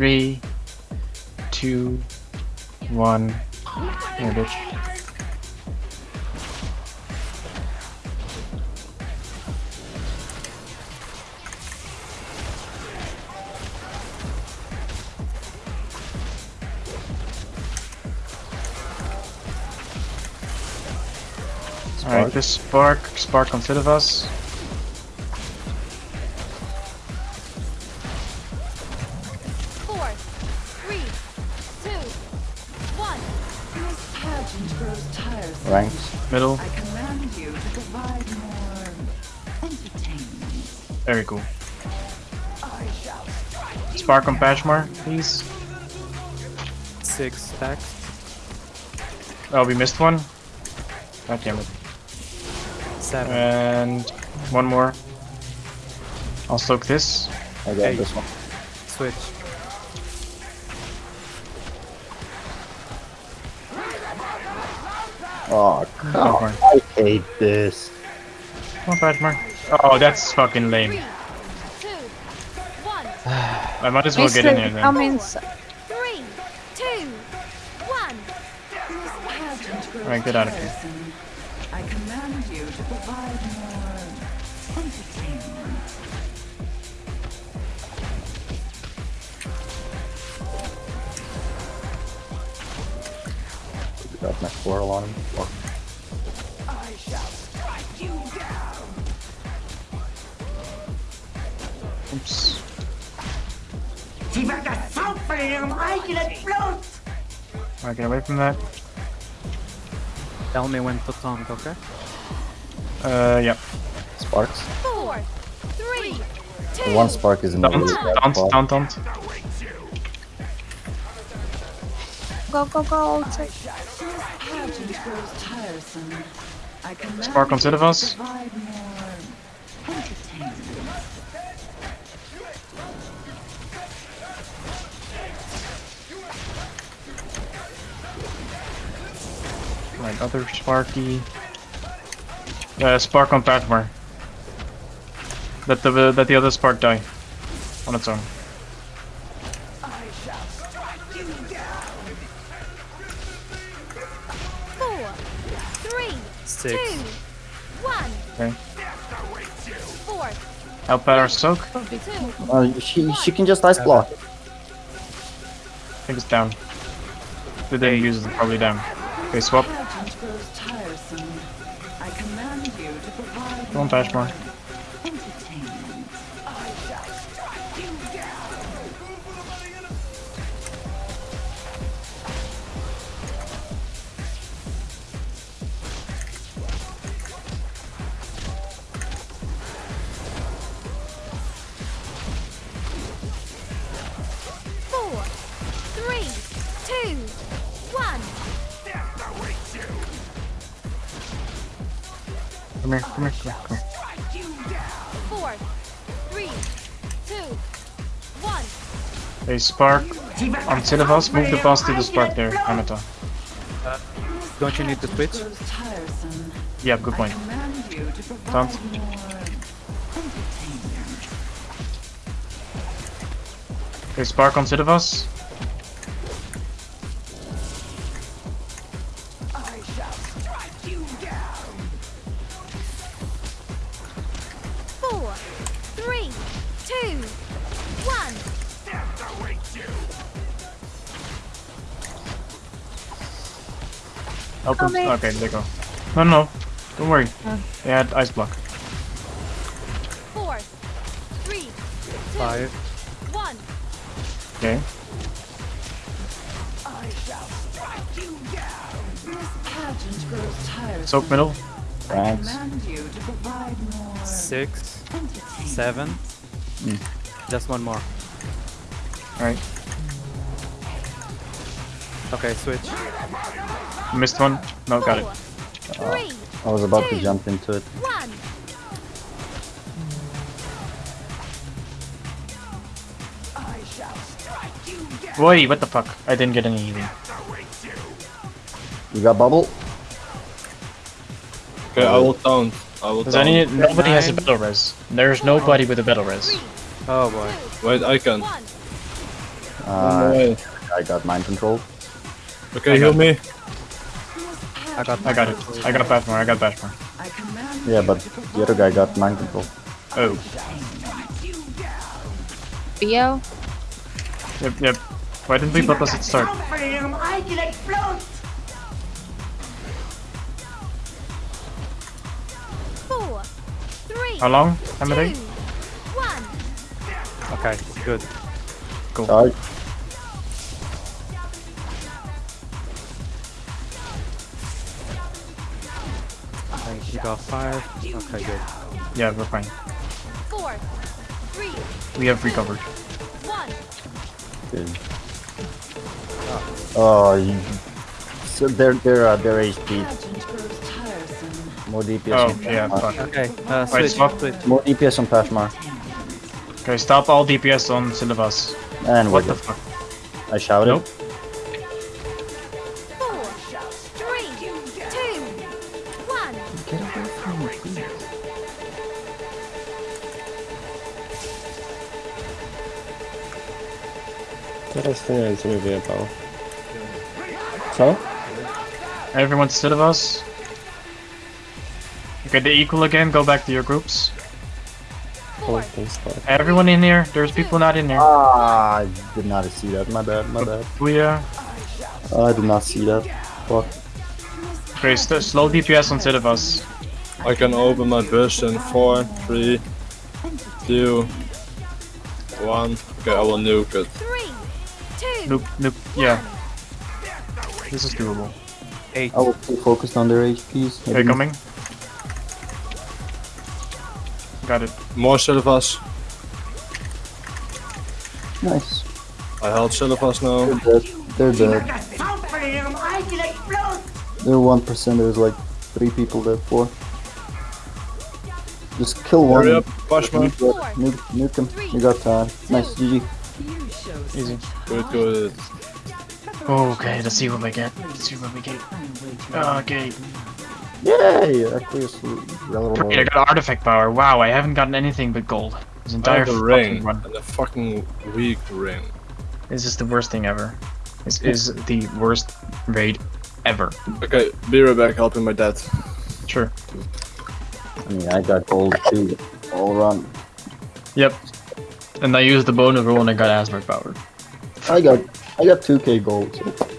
Three, two, one. Here, bitch. Alright, this spark, spark on of us. Ranks. Middle. I command you to provide more entertainment. Very cool. I shall Spark on Pashmar, please. Six stacks. Oh, we missed one. God damn it. Seven. And one more. I'll soak this. I got Hey. this one. Switch. Oh, Come come on. on. I hate this. Come on, Pashmar. Oh, that's fucking lame. Three, two, one. I might as well get in here Mister, come then. inside. Three, two, one. Alright, get out of here. I command you to provide more entertainment. Got my squirrel on him. Fuck. I shall strike you down. Oops. Sie wird das Zaun von ihrem eigenen Blut! Alright, get away from that. Tell me when to taunt, okay? Uh, yeah. Sparks. Four, three, The two. one spark is in the Taunt, really bad taunt, spot. taunt, taunt. Go, go, go. Spark to Sidivus. provide. Right, other Sparky. Uh, spark on Pashmar. Let the let the other spark die on its own. Six. two, one. Okay. Four, Help out our soak. Two. Uh, she, she can just ice block. I think it's down. They didn't use it, probably down. Okay, swap. Pageant grows tiresome. Three, two, one. Come here, come here, come here, come here. Four, three, two, one. Hey, spark on das Silivaz. Zaun Move the ihrem boss to the spark there, eigenen Blut! Anata. Don't you need to switch? Yeah, good point. I command you to provide Taunt. more entertainment. Okay, spark on Silivaz. Four, three, two, one. Help him. Coming. Okay, there you go. No, no, don't worry. Oh. They had ice block. Four, three, two, Five. one. Okay. I shall strike you down. This pageant grows tiresome. Soak middle. I Ranks. command you to provide more Six. entertainment. Seven. Hmm. Just one more. Alright. Okay, switch. Missed one. No, got it. Four, I was about to jump into it. one. I shall strike you down. Boy, what the fuck? I didn't get any healing. You got bubble? Okay, I will taunt. I will Does taunt. any? Nobody has a Nine. battle res. There's nobody with a battle res. Three, Oh boy. two, Wait, I can. Uh, way. I got mind control. Okay, heal me. I got I got it. I got Pashmar. I got Pashmar. I Yeah, but the other guy got mind control. Oh. Theo? Yep, yep. Why didn't we put us at start? How long? How two, many? one. Okay, good. Sorry. Okay, you got five. Okay, good. Yeah, we're fine. Four, three, We have recovered. one. Good. Oh, you... So their their uh, their HP pageant grows tiresome. More DPS. Oh, on yeah, Pashmar. fuck. Okay, uh, Wait, switch, swap. switch. More DPS on Pashmar. Okay, stop all DPS on Silivaz. And What the fuck? I shouted. Nope. Four, three, two, one. Teraz to nie wiem co mi wyjebało. Co? Everyone Silivaz. Okay, the equal again. Go back to your groups. Four, Ten spark. Everyone in here. There's people not in here. Ah, I did not see that. My bad. My bad. Booyah. I did not see that. Fuck. Okay, st slow DPS on Silivaz. I can open my bush in four, three, two, one. Okay, I will nuke it. three, two, Nope, nope. Yeah. This is doable. Eight. I will too focused on their HPs. I Okay, didn't- coming. Got it. More Silvas. Nice. I held Silvas now. They're dead. They're dead. Like a sound for him, I can explode! They're one percent. There's like three people dead. Four. Just kill one. Hurry up, Pashmar. Nuke, it. nuke, nuke him. You got time. Nice, GG. Easy. Good, good. Okay, let's see what we get. Let's see what we get. Okay. Yay! Aquarius relevant. Great, I got artifact power. Wow, I haven't gotten anything but gold. This I entire have a fucking ring run. and a fucking weak ring. This is the worst thing ever. This is the worst raid ever. Okay, be right back helping my dad. Sure. I mean, I got gold too. All around. Yep. And I used the bone rule and I got Asmar power. I got I got 2k gold. So